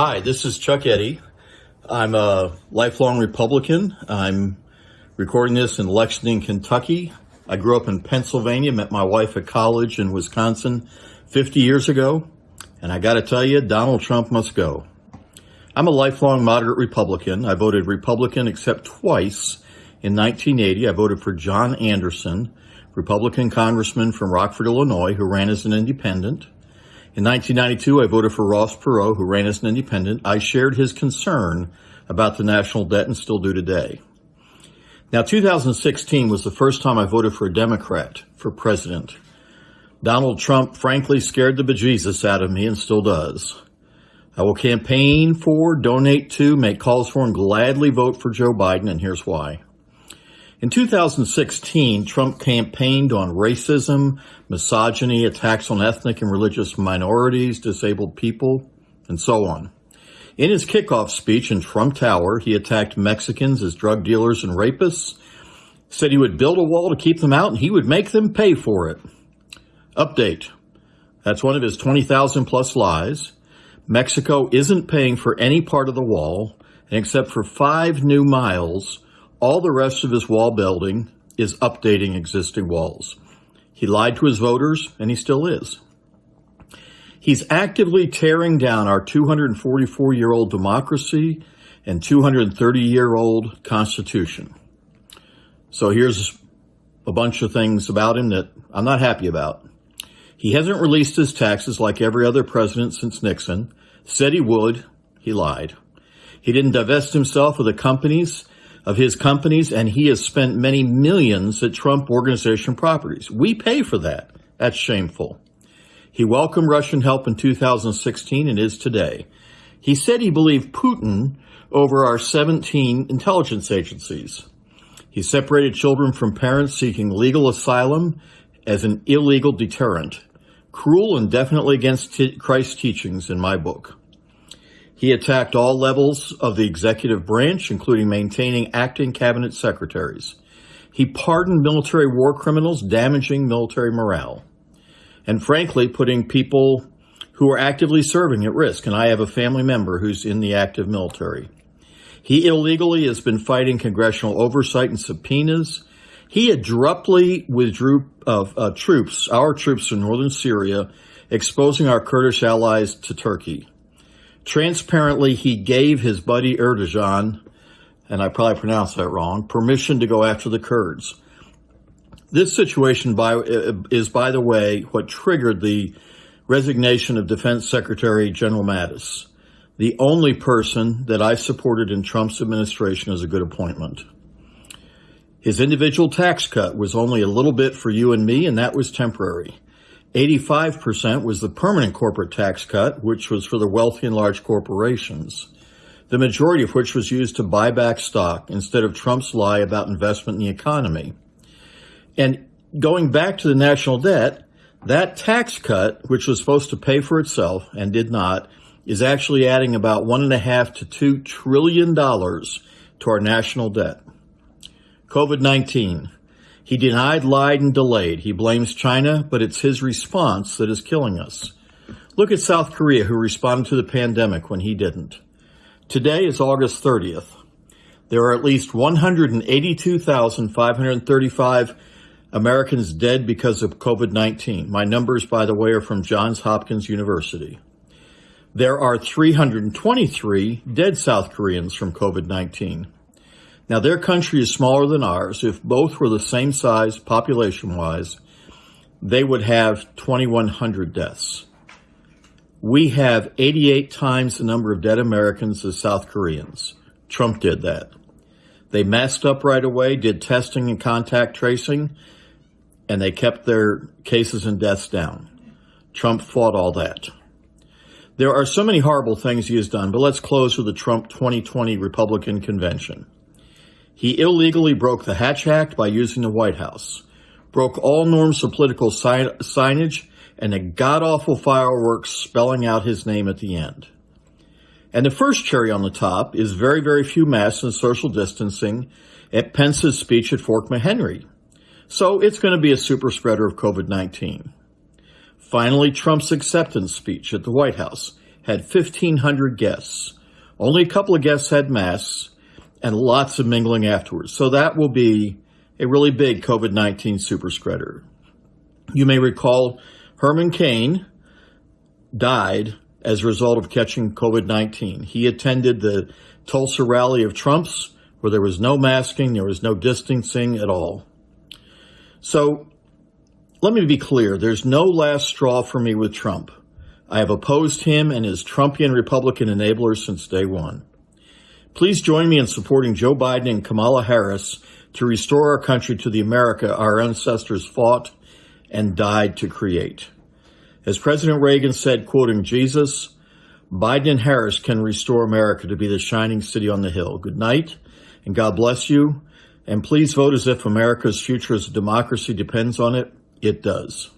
Hi, this is Chuck Eddy. I'm a lifelong Republican. I'm recording this in Lexington, Kentucky. I grew up in Pennsylvania, met my wife at college in Wisconsin 50 years ago. And I got to tell you, Donald Trump must go. I'm a lifelong moderate Republican. I voted Republican except twice. In 1980, I voted for John Anderson, Republican congressman from Rockford, Illinois, who ran as an independent. In 1992, I voted for Ross Perot, who ran as an independent. I shared his concern about the national debt and still do today. Now, 2016 was the first time I voted for a Democrat for president. Donald Trump frankly scared the bejesus out of me and still does. I will campaign for, donate to, make calls for, and gladly vote for Joe Biden, and here's why. In 2016, Trump campaigned on racism, misogyny, attacks on ethnic and religious minorities, disabled people, and so on. In his kickoff speech in Trump Tower, he attacked Mexicans as drug dealers and rapists, said he would build a wall to keep them out and he would make them pay for it. Update. That's one of his 20,000 plus lies. Mexico isn't paying for any part of the wall, and except for five new miles, all the rest of his wall building is updating existing walls. He lied to his voters, and he still is. He's actively tearing down our 244 year old democracy and 230 year old Constitution. So here's a bunch of things about him that I'm not happy about. He hasn't released his taxes like every other president since Nixon. Said he would. He lied. He didn't divest himself of the companies of his companies, and he has spent many millions at Trump Organization properties. We pay for that. That's shameful. He welcomed Russian help in 2016 and is today. He said he believed Putin over our 17 intelligence agencies. He separated children from parents seeking legal asylum as an illegal deterrent, cruel and definitely against Christ's teachings in my book. He attacked all levels of the executive branch, including maintaining acting cabinet secretaries. He pardoned military war criminals, damaging military morale. And frankly, putting people who are actively serving at risk. And I have a family member who's in the active military. He illegally has been fighting congressional oversight and subpoenas. He abruptly withdrew uh, uh, troops, our troops from northern Syria, exposing our Kurdish allies to Turkey. Transparently, he gave his buddy Erdogan, and I probably pronounced that wrong, permission to go after the Kurds. This situation by, is, by the way, what triggered the resignation of Defense Secretary General Mattis, the only person that I supported in Trump's administration as a good appointment. His individual tax cut was only a little bit for you and me, and that was temporary. 85% was the permanent corporate tax cut, which was for the wealthy and large corporations, the majority of which was used to buy back stock instead of Trump's lie about investment in the economy. And going back to the national debt, that tax cut, which was supposed to pay for itself and did not, is actually adding about one and a half to two trillion dollars to our national debt. COVID-19. He denied, lied, and delayed. He blames China, but it's his response that is killing us. Look at South Korea, who responded to the pandemic when he didn't. Today is August 30th. There are at least 182,535 Americans dead because of COVID-19. My numbers, by the way, are from Johns Hopkins University. There are 323 dead South Koreans from COVID-19. Now, their country is smaller than ours. If both were the same size population wise, they would have 2,100 deaths. We have 88 times the number of dead Americans as South Koreans. Trump did that. They masked up right away, did testing and contact tracing, and they kept their cases and deaths down. Trump fought all that. There are so many horrible things he has done, but let's close with the Trump 2020 Republican convention. He illegally broke the Hatch Act by using the White House, broke all norms of political signage, and a god-awful fireworks spelling out his name at the end. And the first cherry on the top is very, very few masks and social distancing at Pence's speech at Fort McHenry. So it's going to be a super spreader of COVID-19. Finally, Trump's acceptance speech at the White House had 1,500 guests. Only a couple of guests had masks and lots of mingling afterwards. So that will be a really big COVID 19 super spreader. You may recall Herman Cain died as a result of catching COVID 19. He attended the Tulsa rally of Trump's where there was no masking, there was no distancing at all. So let me be clear there's no last straw for me with Trump. I have opposed him and his Trumpian Republican enablers since day one. Please join me in supporting Joe Biden and Kamala Harris to restore our country to the America our ancestors fought and died to create. As President Reagan said, quoting Jesus, Biden and Harris can restore America to be the shining city on the hill. Good night, and God bless you. And please vote as if America's future as a democracy depends on it. It does.